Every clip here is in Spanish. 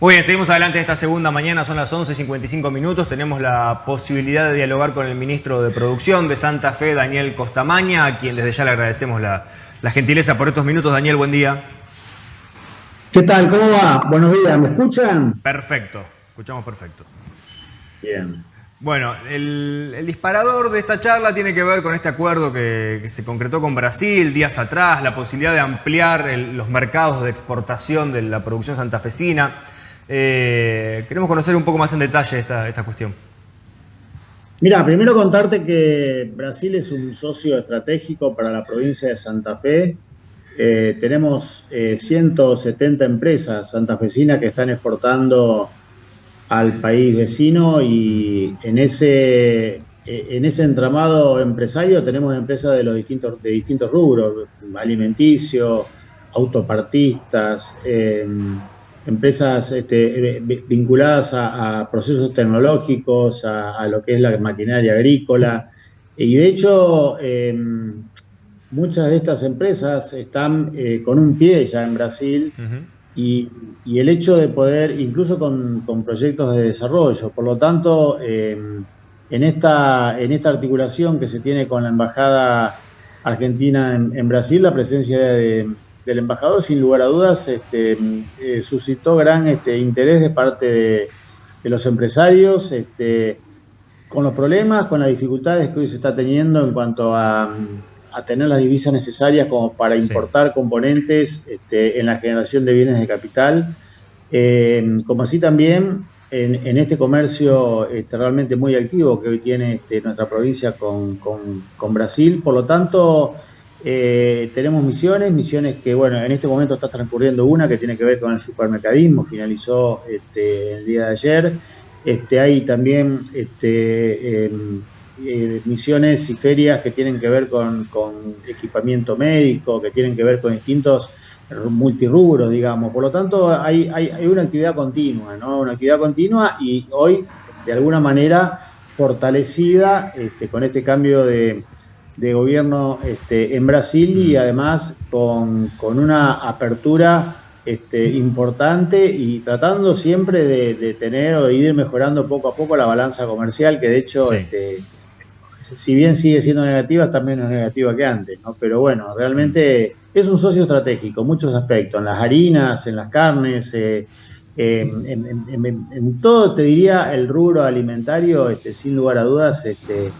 Muy bien, seguimos adelante esta segunda mañana, son las 11.55 minutos. Tenemos la posibilidad de dialogar con el ministro de Producción de Santa Fe, Daniel Costamaña, a quien desde ya le agradecemos la, gentileza por estos minutos. Daniel, buen día. ¿Qué tal? ¿Cómo va? Buenos días, ¿me escuchan? Perfecto, escuchamos perfecto. Bien. Bueno, el, disparador de esta charla tiene que ver con este acuerdo que, se concretó con Brasil días atrás, la posibilidad de ampliar los mercados de exportación de la producción santafesina. Eh, queremos conocer un poco más en detalle esta, esta cuestión. Mira, primero contarte que Brasil es un socio estratégico para la provincia de Santa Fe. Eh, tenemos 170 eh, empresas santafesinas que están exportando al país vecino y en ese, en ese entramado empresario tenemos empresas de los distintos, de distintos rubros, alimenticio, autopartistas, empresas este, vinculadas a, procesos tecnológicos, a, lo que es la maquinaria agrícola. Y de hecho, em, muchas de estas empresas están eh, con un pie ya en Brasil y, el hecho de poder, incluso con, proyectos de desarrollo, por lo tanto, em, en, esta, en esta articulación que se tiene con la Embajada Argentina en Brasil, la presencia de del embajador, sin lugar a dudas, este, eh, suscitó gran este, interés de parte de, los empresarios, este, con los problemas, con las dificultades que hoy se está teniendo en cuanto a, tener las divisas necesarias como para importar componentes en la generación de bienes de capital, eh, como así también en, este comercio realmente muy activo que hoy tiene nuestra provincia con, con Brasil. Por lo tanto, eh, tenemos misiones, misiones que, bueno, en este momento está transcurriendo una que tiene que ver con el supermercadismo, finalizó este, el día de ayer. Este, hay también este, em, eh, misiones y ferias que tienen que ver con, equipamiento médico, que tienen que ver con distintos multirrubros, digamos. Por lo tanto, hay, hay, una actividad continua, ¿no? Una actividad continua y hoy, de alguna manera, fortalecida este, con este cambio de, de gobierno este, en Brasil y mm. además con, una apertura este, importante y tratando siempre de, tener o de ir mejorando poco a poco la balanza comercial, que de hecho, este, si bien sigue siendo negativa, está menos negativa que antes, ¿no? Pero bueno, realmente es un socio estratégico, muchos aspectos, en las harinas, en las carnes, eh, en, todo, te diría, el rubro alimentario, este, sin lugar a dudas, este,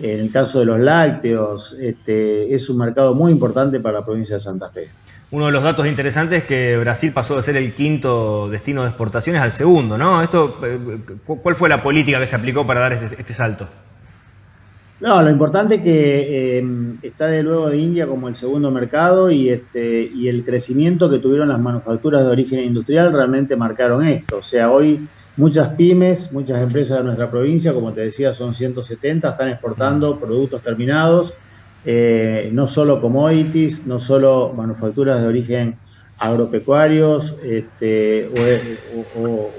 en el caso de los lácteos, este, es un mercado muy importante para la provincia de Santa Fe. Uno de los datos interesantes es que Brasil pasó de ser el quinto destino de exportaciones al segundo, ¿no? Esto, eh, ¿Cuál fue la política que se aplicó para dar este, este salto? No, lo importante es que eh, está de luego de India como el segundo mercado y, este, y el crecimiento que tuvieron las manufacturas de origen industrial realmente marcaron esto. O sea, hoy Muchas pymes, muchas empresas de nuestra provincia, como te decía, son 170, están exportando productos terminados, eh, no solo commodities, no solo manufacturas de origen agropecuarios este,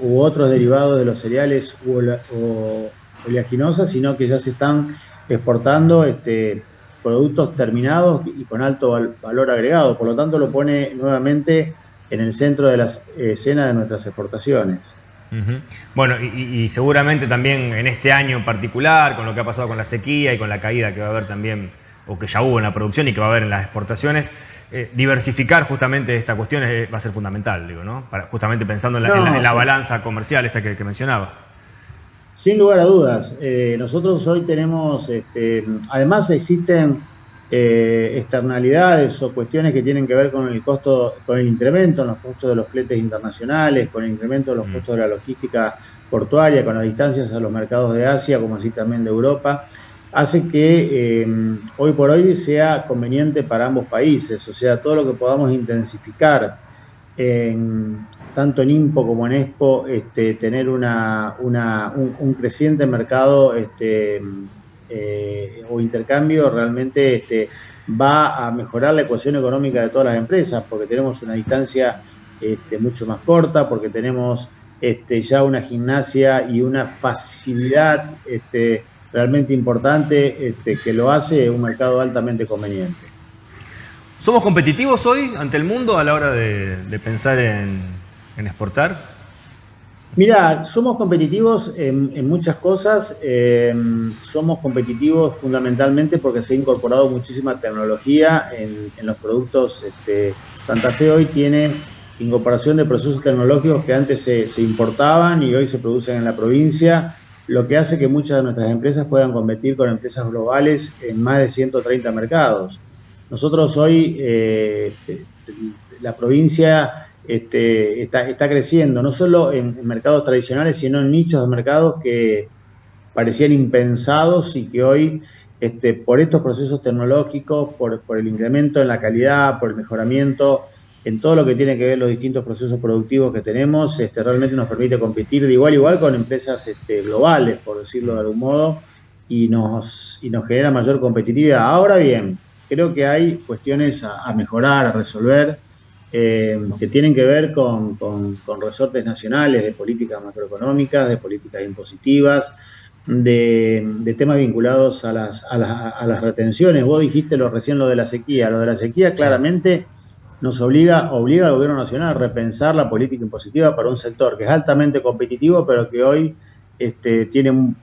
u otros derivados de los cereales o oleaginosas, sino que ya se están exportando este, productos terminados y con alto valor agregado. Por lo tanto, lo pone nuevamente en el centro de la escena de nuestras exportaciones. Bueno, y, seguramente también en este año en particular, con lo que ha pasado con la sequía y con la caída que va a haber también, o que ya hubo en la producción y que va a haber en las exportaciones, eh, diversificar justamente esta cuestión va a ser fundamental, digo, ¿no? Para, justamente pensando en la, balanza comercial esta que, mencionaba. Sin lugar a dudas. Eh, nosotros hoy tenemos, este, además existen eh, externalidades o cuestiones que tienen que ver con el costo, con el incremento en los costos de los fletes internacionales, con el incremento de los mm. costos de la logística portuaria, con las distancias a los mercados de Asia, como así también de Europa, hace que eh, hoy por hoy sea conveniente para ambos países, o sea, todo lo que podamos intensificar tanto en IMPO como en EXPO, este, tener una, un, creciente mercado este, eh, o intercambio realmente este, va a mejorar la ecuación económica de todas las empresas, porque tenemos una distancia este, mucho más corta, porque tenemos este, ya una gimnasia y una facilidad realmente importante que lo hace un mercado altamente conveniente. ¿Somos competitivos hoy ante el mundo a la hora de, pensar en exportar? Mira, somos competitivos en, muchas cosas. Eh, somos competitivos fundamentalmente porque se ha incorporado muchísima tecnología en, los productos. Este, Santa Fe hoy tiene incorporación de procesos tecnológicos que antes se, importaban y hoy se producen en la provincia, lo que hace que muchas de nuestras empresas puedan competir con empresas globales en más de 130 mercados. Nosotros hoy, eh, la provincia este, está, creciendo, no solo en, mercados tradicionales, sino en nichos de mercados que parecían impensados y que hoy, este, por estos procesos tecnológicos, por, el incremento en la calidad, por el mejoramiento en todo lo que tiene que ver los distintos procesos productivos que tenemos, este, realmente nos permite competir de igual a igual con empresas este, globales, por decirlo de algún modo, y nos, y nos genera mayor competitividad. Ahora bien, creo que hay cuestiones a mejorar, a resolver eh, que tienen que ver con, resortes nacionales de políticas macroeconómicas, de políticas impositivas, de, temas vinculados a las, a, las, retenciones. Vos dijiste lo, recién lo de la sequía. Lo de la sequía claramente nos obliga, obliga al gobierno nacional a repensar la política impositiva para un sector que es altamente competitivo, pero que hoy este, tiene,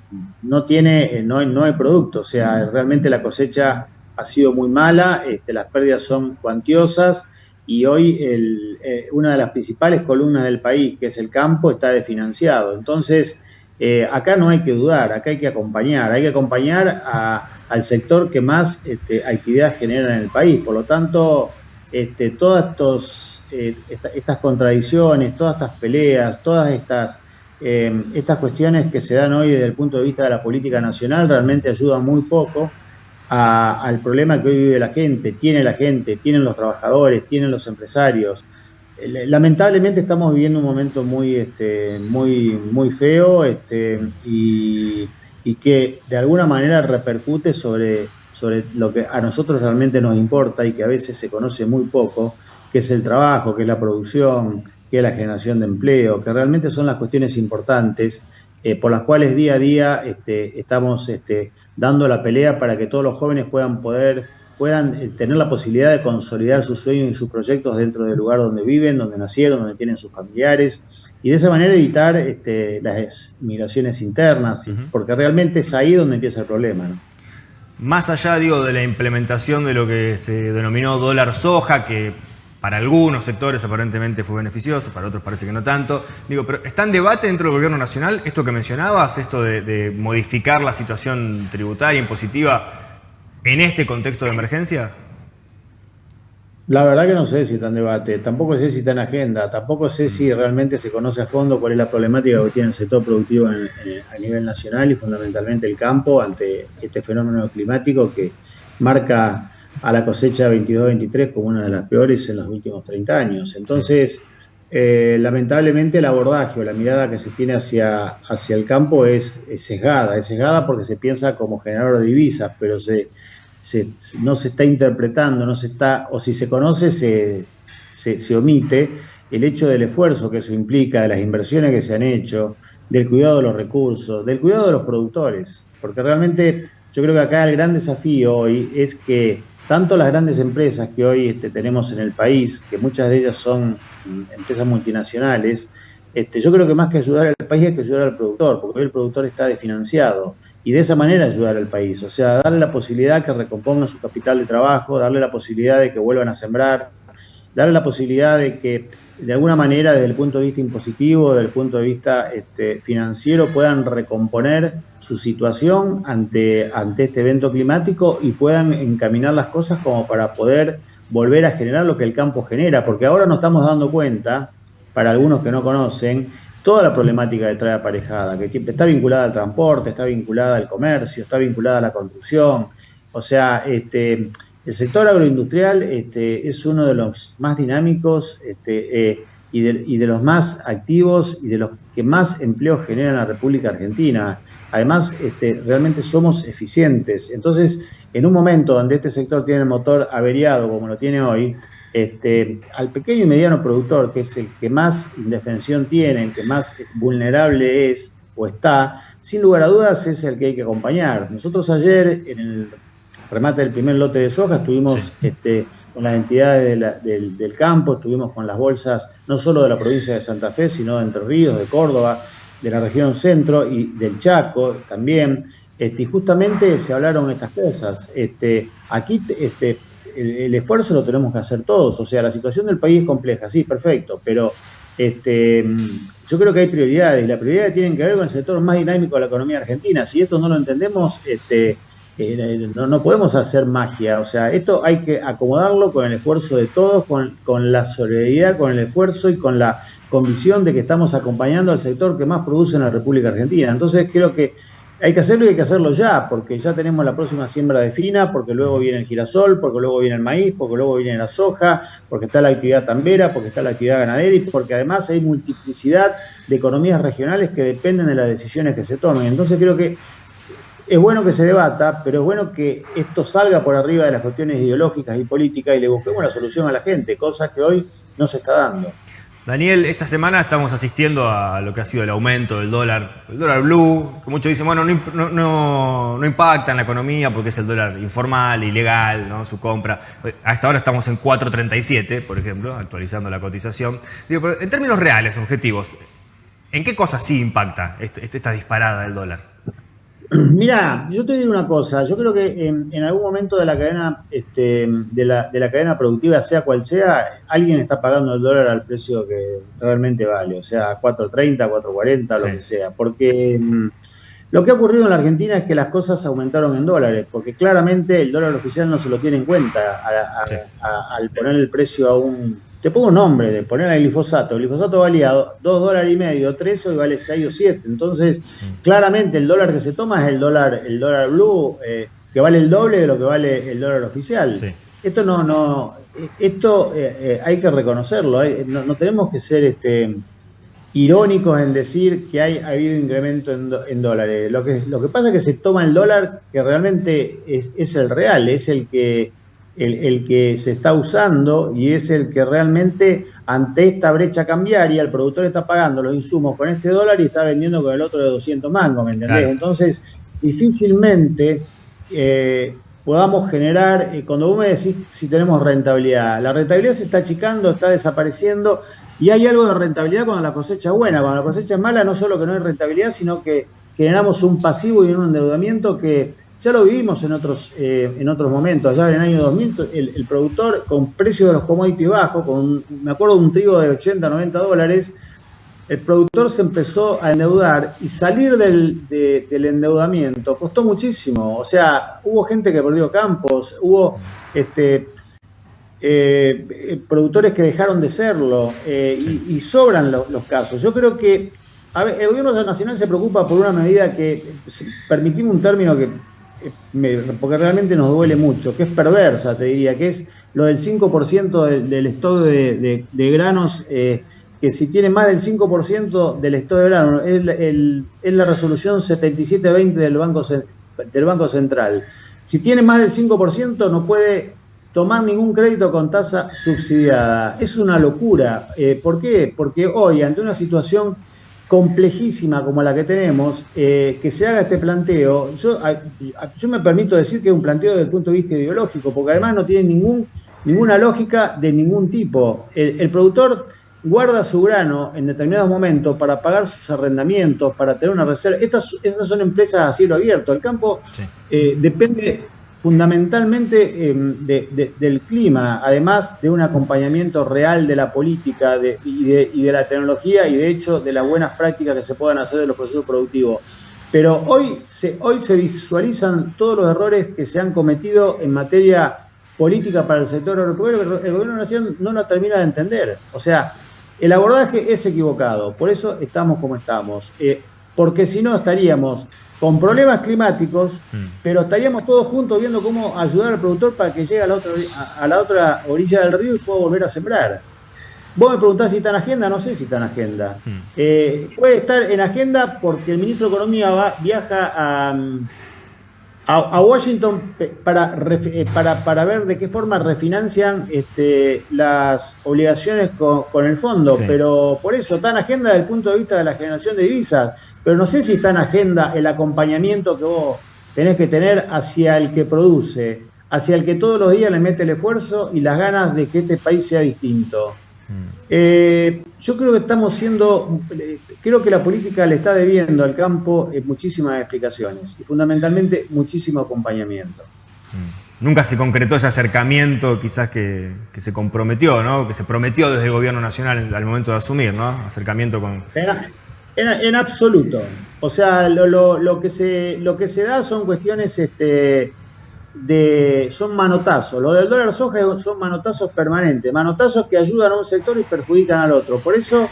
no, tiene, no, hay, no hay producto. O sea, realmente la cosecha ha sido muy mala, este, las pérdidas son cuantiosas y hoy eh, una de las principales columnas del país, que es el campo, está desfinanciado. Entonces, eh, acá no hay que dudar, acá hay que acompañar, hay que acompañar al sector que más este, actividad genera en el país. Por lo tanto, este, todas eh, estas contradicciones, todas estas peleas, todas estas, estas cuestiones que se dan hoy desde el punto de vista de la política nacional realmente ayudan muy poco al problema que hoy vive la gente, tiene la gente, tienen los trabajadores, tienen los empresarios. Lamentablemente estamos viviendo un momento muy, este, muy, muy feo este, y, que de alguna manera repercute sobre, sobre lo que a nosotros realmente nos importa y que a veces se conoce muy poco, que es el trabajo, que es la producción, que es la generación de empleo, que realmente son las cuestiones importantes eh, por las cuales día a día este, estamos este, dando la pelea para que todos los jóvenes puedan poder puedan eh, tener la posibilidad de consolidar sus sueños y sus proyectos dentro del lugar donde viven, donde nacieron, donde tienen sus familiares, y de esa manera evitar este, las migraciones internas, porque realmente es ahí donde empieza el problema. Más allá, digo, de la implementación de lo que se denominó dólar soja, que para algunos sectores aparentemente fue beneficioso, para otros parece que no tanto. Digo, pero ¿está en debate dentro del gobierno nacional esto que mencionabas, esto de, modificar la situación tributaria, impositiva, en este contexto de emergencia? La verdad que no sé si está en debate, tampoco sé si está en agenda, tampoco sé si realmente se conoce a fondo cuál es la problemática que tiene el sector productivo a nivel nacional y fundamentalmente el campo ante este fenómeno climático que marca a la cosecha 22-23 como una de las peores en los últimos 30 años. Entonces, eh, lamentablemente el abordaje o la mirada que se tiene hacia, hacia el campo es, sesgada, es sesgada porque se piensa como generador de divisas, pero se, no se está interpretando, no se está, o si se conoce, se, se omite el hecho del esfuerzo que eso implica, de las inversiones que se han hecho, del cuidado de los recursos, del cuidado de los productores, porque realmente yo creo que acá el gran desafío hoy es que tanto las grandes empresas que hoy este, tenemos en el país, que muchas de ellas son mm, empresas multinacionales, este, yo creo que más que ayudar al país hay que ayudar al productor, porque hoy el productor está desfinanciado y de esa manera ayudar al país, o sea, darle la posibilidad que recomponga su capital de trabajo, darle la posibilidad de que vuelvan a sembrar, darle la posibilidad de que de alguna manera desde el punto de vista impositivo, desde el punto de vista este, financiero, puedan recomponer su situación ante, ante este evento climático y puedan encaminar las cosas como para poder volver a generar lo que el campo genera, porque ahora nos estamos dando cuenta, para algunos que no conocen, toda la problemática que trae aparejada, que está vinculada al transporte, está vinculada al comercio, está vinculada a la construcción, o sea, este, el sector agroindustrial este, es uno de los más dinámicos este, eh, y, de, los más activos y de los que más empleo generan en la República Argentina. Además, este, realmente somos eficientes. Entonces, en un momento donde este sector tiene el motor averiado como lo tiene hoy, al pequeño y mediano productor, que es el que más indefensión tiene, el que más vulnerable es o está, sin lugar a dudas es el que hay que acompañar. Nosotros ayer en el remate del primer lote de soja, estuvimos este, con las entidades del, campo, estuvimos con las bolsas no solo de la provincia de Santa Fe, sino de Entre Ríos, de Córdoba, de la región centro y del Chaco también. Este, y justamente se hablaron estas cosas. Este, aquí este, el, esfuerzo lo tenemos que hacer todos. O sea, la situación del país es compleja, sí, perfecto, pero este, yo creo que hay prioridades y las prioridades tienen que ver con el sector más dinámico de la economía argentina. Si esto no lo entendemos, este, eh, no, podemos hacer magia. O sea, esto hay que acomodarlo con el esfuerzo de todos, con, con la solidaridad, con el esfuerzo y con la convicción de que estamos acompañando al sector que más produce en la República Argentina. Entonces creo que hay que hacerlo y hay que hacerlo ya, porque ya tenemos la próxima siembra de fina, porque luego viene el girasol, porque luego viene el maíz, porque luego viene la soja, porque está la actividad tambera, porque está la actividad ganadera y porque además hay multiplicidad de economías regionales que dependen de las decisiones que se tomen. Entonces creo que es bueno que se debata, pero es bueno que esto salga por arriba de las cuestiones ideológicas y políticas y le busquemos la solución a la gente, cosa que hoy no se está dando. Daniel, esta semana estamos asistiendo a lo que ha sido el aumento del dólar, el dólar blue, que muchos dicen, bueno, no, impacta en la economía porque es el dólar informal, ilegal, ¿no? su compra. Hasta ahora estamos en 4.37, por ejemplo, actualizando la cotización. Digo, pero en términos reales, objetivos, ¿en qué cosas sí impacta este, esta disparada del dólar? Mira, yo te digo una cosa, yo creo que en, algún momento de la cadena este, de, la, de la cadena productiva, sea cual sea, alguien está pagando el dólar al precio que realmente vale, o sea, 4.30, 4.40, lo que sea, porque mm, lo que ha ocurrido en la Argentina es que las cosas aumentaron en dólares, porque claramente el dólar oficial no se lo tiene en cuenta al poner el precio a un te pongo un nombre de poner el glifosato. El glifosato valía 2 dólares y medio, 3 hoy vale 6 o 7. Entonces, mm. claramente el dólar que se toma es el dólar, el dólar blue, eh, que vale el doble de lo que vale el dólar oficial. Esto no, no, esto eh, eh, hay que reconocerlo. no, tenemos que ser este, irónicos en decir que hay ha habido incremento en, dólares. Lo que, lo que pasa es que se toma el dólar que realmente es, es el real, es el que el, que se está usando y es el que realmente ante esta brecha cambiaria el productor está pagando los insumos con este dólar y está vendiendo con el otro de 200 mangos, ¿me entendés? Entonces, difícilmente eh, podamos generar, eh, cuando vos me decís si tenemos rentabilidad, la rentabilidad se está achicando, está desapareciendo y hay algo de rentabilidad cuando la cosecha es buena, cuando la cosecha es mala no solo que no hay rentabilidad, sino que generamos un pasivo y un endeudamiento que ya lo vivimos en otros, eh, en otros momentos. Ya en el año 2000, el, productor con precio de los commodities bajos, con, me acuerdo de un trigo de 80, 90 dólares, el productor se empezó a endeudar y salir del, endeudamiento costó muchísimo. O sea, hubo gente que perdió campos, hubo este, eh, productores que dejaron de serlo eh, y, sobran los casos. Yo creo que el gobierno nacional se preocupa por una medida que, permitimos un término que porque realmente nos duele mucho, que es perversa, te diría, que es lo del 5% del, stock de, granos, eh, que si tiene más del 5% del stock de granos, es, la resolución 7720 del Banco, del Banco Central. Si tiene más del 5%, no puede tomar ningún crédito con tasa subsidiada. Es una locura. Eh, ¿Por qué? Porque hoy, ante una situación complejísima como la que tenemos, eh, que se haga este planteo, yo, yo me permito decir que es un planteo desde el punto de vista ideológico, porque además no tiene ningún, ninguna lógica de ningún tipo. El, productor guarda su grano en determinados momentos para pagar sus arrendamientos, para tener una reserva. Estas, estas son empresas a cielo abierto. El campo eh, depende fundamentalmente em, del clima, además de un acompañamiento real de la política y, de, la tecnología y de hecho de las buenas prácticas que se puedan hacer de los procesos productivos. Pero hoy se, hoy se visualizan todos los errores que se han cometido en materia política para el sector agropecuario, el gobierno nacional no lo termina de entender. O sea, el abordaje es equivocado, por eso estamos como estamos. Eh, porque si no estaríamos con problemas climáticos, mm. pero estaríamos todos juntos viendo cómo ayudar al productor para que llegue a la otra, a, la otra orilla del río y pueda volver a sembrar. Vos me preguntás si está en agenda, no sé si está en agenda. Mm. Eh, puede estar en agenda porque el ministro de Economía viaja a, a, Washington para, eh, para, para, ver de qué forma refinancian este, las obligaciones con, el fondo, pero por eso está en agenda desde el punto de vista de la generación de divisas pero no sé si está en agenda el acompañamiento que vos tenés que tener hacia el que produce, hacia el que todos los días le mete el esfuerzo y las ganas de que este país sea distinto. Eh, yo creo que estamos siendo, creo que la política le está debiendo al campo eh, muchísimas explicaciones y fundamentalmente muchísimo acompañamiento. Nunca se concretó ese acercamiento quizás que, se comprometió, ¿no? que se prometió desde el gobierno nacional al momento de asumir, ¿no? acercamiento con... En, absoluto. O sea, lo, que se, lo que se da son cuestiones este, de, son manotazos. Lo del dólar soja son manotazos permanentes, manotazos que ayudan a un sector y perjudican al otro. Por eso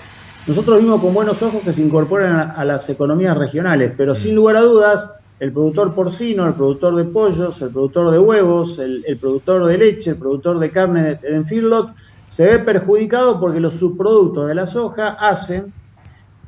nosotros vimos con buenos ojos que se incorporan a, las economías regionales, pero mm. sin lugar a dudas, el productor porcino, el productor de pollos, el productor de huevos, el, productor de leche, el productor de carne en feedlot, se ve perjudicado porque los subproductos de la soja hacen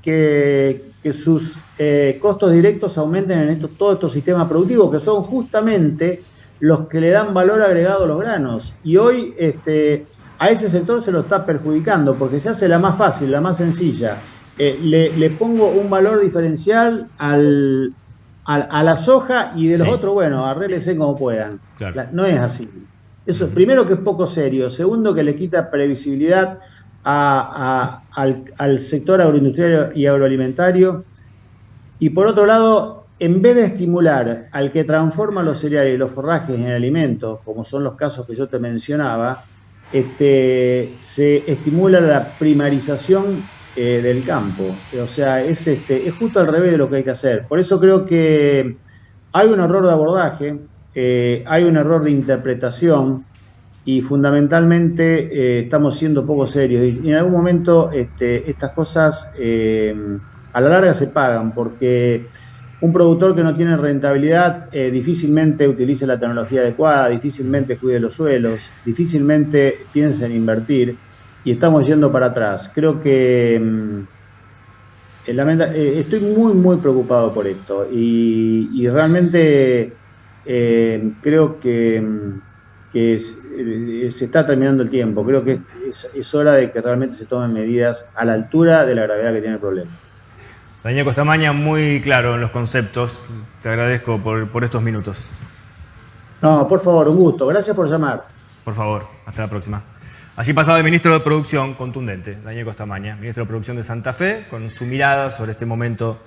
que, sus eh, costos directos aumenten en estos, todo estos sistemas productivos, que son justamente los que le dan valor agregado a los granos. Y hoy este, a ese sector se lo está perjudicando porque se hace la más fácil, la más sencilla. Eh, le, pongo un valor diferencial al, a la soja y de los otros, bueno, arréglese como puedan. no es así. Eso, primero que es poco serio, segundo que le quita previsibilidad al, sector agroindustrial y agroalimentario. Y por otro lado, en vez de estimular al que transforma los cereales y los forrajes en alimentos, como son los casos que yo te mencionaba, este, se estimula la primarización eh, del campo. O sea, es, este, es justo al revés de lo que hay que hacer. Por eso creo que hay un error de abordaje, eh, hay un error de interpretación y fundamentalmente eh, estamos siendo poco serios. Y, en algún momento este, estas cosas a la larga se pagan porque un productor que no tiene rentabilidad eh, difícilmente utiliza la tecnología adecuada, difícilmente cuide los suelos, difícilmente piensa en invertir y estamos yendo para atrás. Creo que mm, eh, estoy muy, muy preocupado por esto y, realmente eh, creo que, mm, se está terminando el tiempo. Creo que es hora de que realmente se tomen medidas a la altura de la gravedad que tiene el problema. Daniel Costamaña, muy claro en los conceptos. Te agradezco por, estos minutos. No, por favor, un gusto. Gracias por llamar. Por favor, hasta la próxima. Allí pasaba el ministro de Producción, contundente, Daniel Costamaña, ministro de Producción de Santa Fe, con su mirada sobre este momento